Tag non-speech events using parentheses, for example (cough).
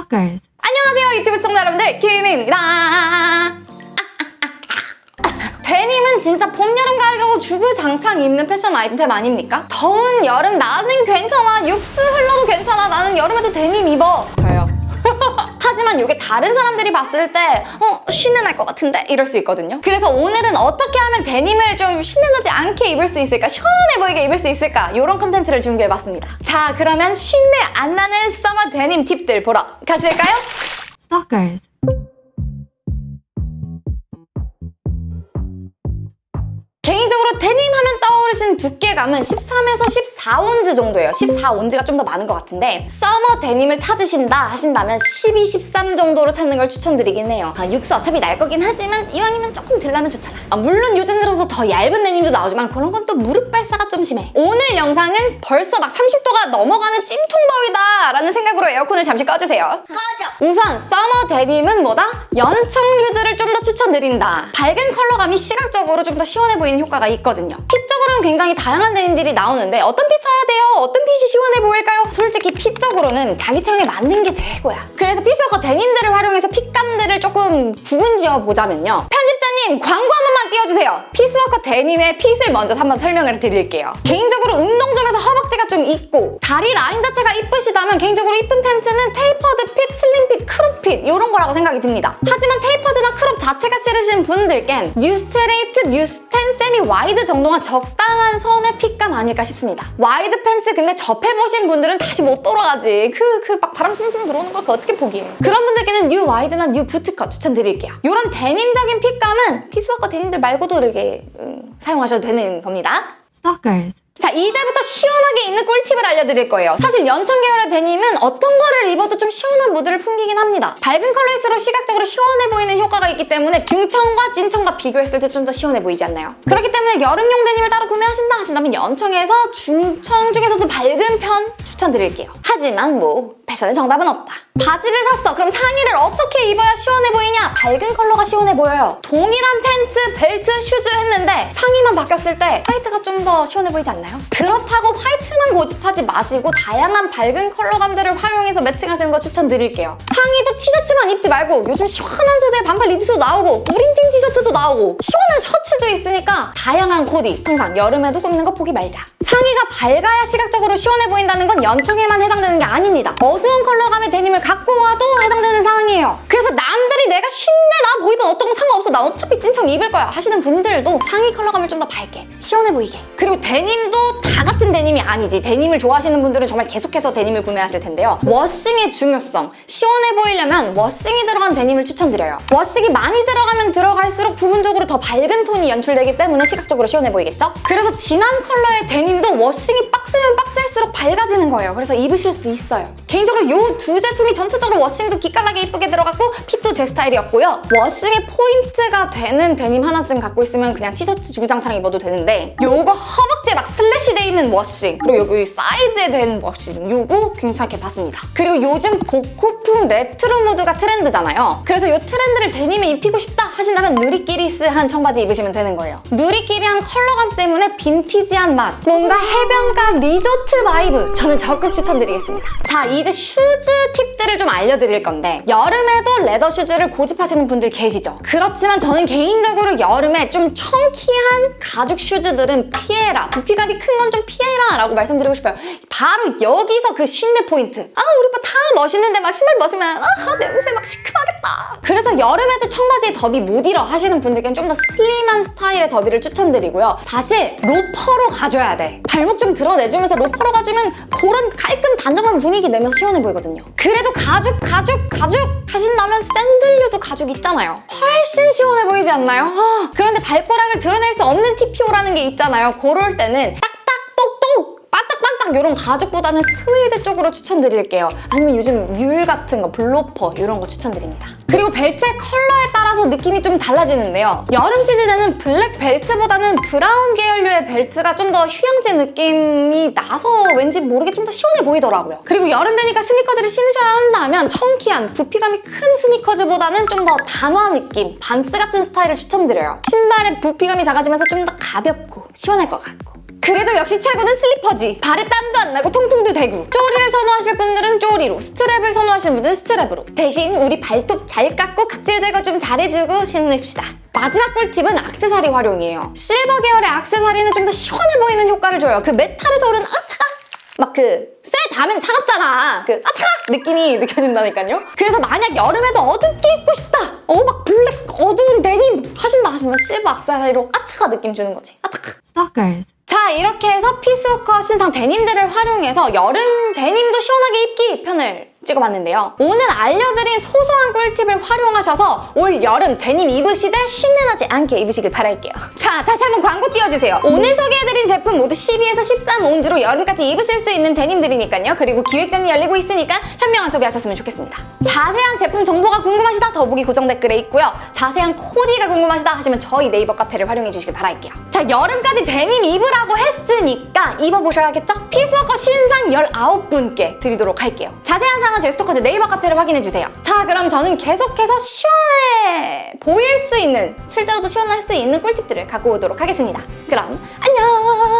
Stalkers. 안녕하세요 유튜브 시청자 여러분들. 김희입니다. 데님은 진짜 봄, 여름, 가을, 겨울 주구장창 입는 패션 아이템 아닙니까? 더운 여름 나는 괜찮아. 육수 흘러도 괜찮아. 나는 여름에도 데님 입어. 저요 (laughs) 하지만 이게 다른 사람들이 봤을 때 어? 쉰내 날 것 같은데? 이럴 수 있거든요 그래서 오늘은 어떻게 하면 데님을 좀 쉰내 나지 않게 입을 수 있을까? 시원해 보이게 입을 수 있을까? 이런 컨텐츠를 준비해봤습니다 자 그러면 쉰내 안 나는 summer 데님 팁들 보러 가실까요? Stalkers. 개인적으로 데님 하면 떠오르시는 두께감은 13에서 14온즈 정도예요. 14온즈가 좀 더 많은 것 같은데 summer 데님을 찾으신다 하신다면 12, 13 정도로 찾는 걸 추천드리긴 해요. 아, 육수 어차피 날 거긴 하지만 이왕이면 조금 덜 나면 좋잖아. 아, 물론 요즘 들어서 더 얇은 데님도 나오지만 그런 건 또 무릎 발사가 좀 심해. 오늘 영상은 벌써 막 30도가 넘어가는 찜통 더위다 라는 생각으로 에어컨을 잠시 꺼주세요. 꺼져! 우선 summer 데님은 뭐다? 연청류들을 좀 더 추천드린다. 밝은 컬러감이 시각적으로 좀 더 시원해 보이는 효과가 있거든요. fit적으로는 굉장히 다양한 데님들이 나오는데 어떤 fit 사야 돼요? 어떤 핏이 시원해 보일까요? 솔직히 fit적으로는 자기 체형에 맞는 게 최고야. 그래서 피스워커 데님들을 활용해서 fit감들을 조금 구분 지어 보자면요. 편집자님 광고 한 번만 띄워주세요. 피스워커 데님의 fit을 먼저 한번 설명을 드릴게요. 개인적으로 운동 좀 해서 허벅지가 좀 있고 다리 라인 자체가 이쁘시다면 개인적으로 이쁜 팬츠는 tapered fit, slim fit, crop fit 이런 거라고 생각이 듭니다. 하지만 tapered나 crop 자체가 싫으신 분들겐 new straight, new 스텐, semi wide 정도가 적당한 선의 fit감 아닐까 싶습니다. wide 팬츠 근데 접해보신 분들은 다시 못 돌아가지. 그 그 막 바람 숭숭 들어오는 걸 어떻게 포기해. 그런 분들께는 new wide나 new bootcut 추천드릴게요. 이런 데님적인 fit감은 피스워커 데님들 말고도 이렇게 음, 사용하셔도 되는 겁니다. Stalkers. 자 이제부터 시원하게 입는 꿀팁을 알려드릴 거예요. 사실 연청 계열의 데님은 어떤 거를 입어도 좀 시원한 무드를 풍기긴 합니다. 밝은 컬러일수록 시각적으로 시원해 보이는 효과가 있기 때문에 중청과 진청과 비교했을 때 좀 더 시원해 보이지 않나요? 그렇기 때문에 여름용 데님을 따로 구매하신다 하신다면 연청에서 중청 중에서도 밝은 편 추천드릴게요. 하지만 뭐 패션의 정답은 없다. 바지를 샀어. 그럼 상의를 어떻게 입어야 시원해 보이냐? 밝은 컬러가 시원해 보여요. 동일한 팬츠, 벨트, 슈즈 했는데 상의만 바뀌었을 때 화이트가 좀 더 시원해 보이지 않나요? 그렇다고 화이트만 고집하지 마시고 다양한 밝은 컬러감들을 활용해서 matching하시는 거 추천드릴게요. 상의도 티셔츠만 입지 말고 요즘 시원한 소재의 반팔 니트도 나오고 printing 티셔츠도 나오고 시원한 셔츠도 있으니까 다양한 코디 항상 여름에도 꾸미는 거 포기 말자. 상의가 밝아야 시각적으로 시원해 보인다는 건 연청에만 해당되는 게 아닙니다. 어두운 컬러감의 데님을 갖고 와도 해당되는 상황이에요. 그래서 남들이 내가 쉰내 나 보이든 어떤 거 상관없어 나 어차피 찐청 입을 거야 하시는 분들도 상의 컬러감을 좀 더 밝게 시원해 보이게 그리고 데님도 다 같은 데님이 아니지 데님을 좋아하시는 분들은 정말 계속해서 데님을 구매하실 텐데요. washing의 중요성 시원해 보이려면 washing이 들어간 데님을 추천드려요. washing이 많이 들어가면 들어갈수록 부분적으로 더 밝은 톤이 연출되기 때문에 시각적으로 시원해 보이겠죠? 그래서 진한 컬러의 데님도 washing이 빡셀수록 밝아지는 거예요. 그래서 입으실 수 있어요. 개인적으로 이 두 제품이 전체적으로 washing도 기깔나게 이쁘게 들어갔고 fit도 제 스타일이었고요. washing의 포인트가 되는 데님 하나쯤 갖고 있으면 그냥 티셔츠 주구장창 입어도 되는데 요거 허벅지에 막 slash 돼 있는 washing 그리고 여기 사이드에 된 washing 요거 괜찮게 봤습니다. 그리고 요즘 복고풍 레트로 무드가 트렌드잖아요. 그래서 이 트렌드를 데님에 입히고 싶다 하신다면 누리끼리스한 청바지 입으시면 되는 거예요. 누리끼리한 컬러감 때문에 vintage한 맛 뭔가 해변가 리조트 vibe 저는 적극 추천드리겠습니다. 자 이제 슈즈 팁들을 좀 알려드릴 건데 여름에도 leather 슈즈를 고집하시는 분들 계시죠? 그렇지만 저는 개인적으로 여름에 좀 chunky한 가죽 슈즈들은 피해라 부피감이 큰 건 좀 피해라 라고 말씀드리고 싶어요. 바로 여기서 그 쉰내 포인트 아 우리 오빠 다 멋있는데 막 신발 벗으면 아 냄새 막 시큼하겠다. 그래서 여름에도 청바지에 더비 못 입어 하시는 분들께는 좀 더 slim한 스타일의 derby를 추천드리고요. 사실 loafer로 가줘야 돼. 발목 좀 드러내주면서 loafer로 가주면 그런 깔끔 단정한 분위기 내면서 시원해 보이거든요. 그래도 가죽 가죽 가죽 하신다면 샌들류도 가죽 있잖아요. 훨씬 시원해 보이지 않나요? 아, 그런데 발가락을 드러낼 수 없는 TPO라는 게 있잖아요. 그럴 때는 딱딱 똑똑 빠딱빠딱 이런 가죽보다는 스웨이드 쪽으로 추천드릴게요. 아니면 요즘 mule 같은 거, bloafer 이런 거 추천드립니다. 그리고 벨트의 컬러에 따라서 느낌이 좀 달라지는데요. 여름 시즌에는 블랙 벨트보다는 브라운 계열류의 벨트가 좀 더 휴양지 느낌이 나서 왠지 모르게 좀 더 시원해 보이더라고요. 그리고 여름 되니까 스니커즈를 신으셔야 한다면 chunky한 부피감이 큰 스니커즈보다는 좀 더 단화 느낌, 반스 같은 스타일을 추천드려요. 신발의 부피감이 작아지면서 좀 더 가볍고 시원할 것 같고 그래도 역시 최고는 슬리퍼지. 발에 땀도 안 나고 통풍도 되고. 쪼리를 선호하실 분들은 쪼리로, strap을 선호하시는 분들은 strap으로. 대신 우리 발톱 잘 깎고 각질 제거 좀 잘해주고 신읍시다. 마지막 꿀팁은 악세사리 활용이에요. 실버 계열의 악세사리는 좀 더 시원해 보이는 효과를 줘요. 그 메탈에서 오는 아 차가 막 그 쇠 닿으면 차갑잖아. 그 아 차가 느낌이 느껴진다니까요. 그래서 만약 여름에도 어둡게 입고 싶다. 어 막 블랙 어두운 데님 하신다 하시면 실버 악세사리로 아 차가 느낌 주는 거지. 아 차가. Stalkers. 자 이렇게 해서 피스워커 신상 데님들을 활용해서 여름 데님도 시원하게 입기 편을 찍어봤는데요. 오늘 알려드린 소소한 꿀팁을 활용하셔서 올 여름 데님 입으시되 쉰내나지 않게 입으시길 바랄게요. 자 다시 한번 광고 띄워주세요. 오늘 소개해드린 제품 모두 12에서 13 온스로 여름까지 입으실 수 있는 데님들이니까요. 그리고 기획전이 열리고 있으니까 현명한 소비하셨으면 좋겠습니다. 자세한 제품 정보가 궁금하시다 더보기 고정 댓글에 있고요. 자세한 코디가 궁금하시다 하시면 저희 네이버 카페를 활용해 주시길 바랄게요. 자 여름까지 데님 입으라고 했으니까 입어보셔야겠죠? 피스워커 신상 19분께 드리도록 할게요. 자세한 사항은 저희 스토커즈 네이버 카페를 확인해 주세요. 자 그럼 저는 계속해서 시원해 보일 수 있는 실제로도 시원할 수 있는 꿀팁들을 갖고 오도록 하겠습니다. 그럼 안녕!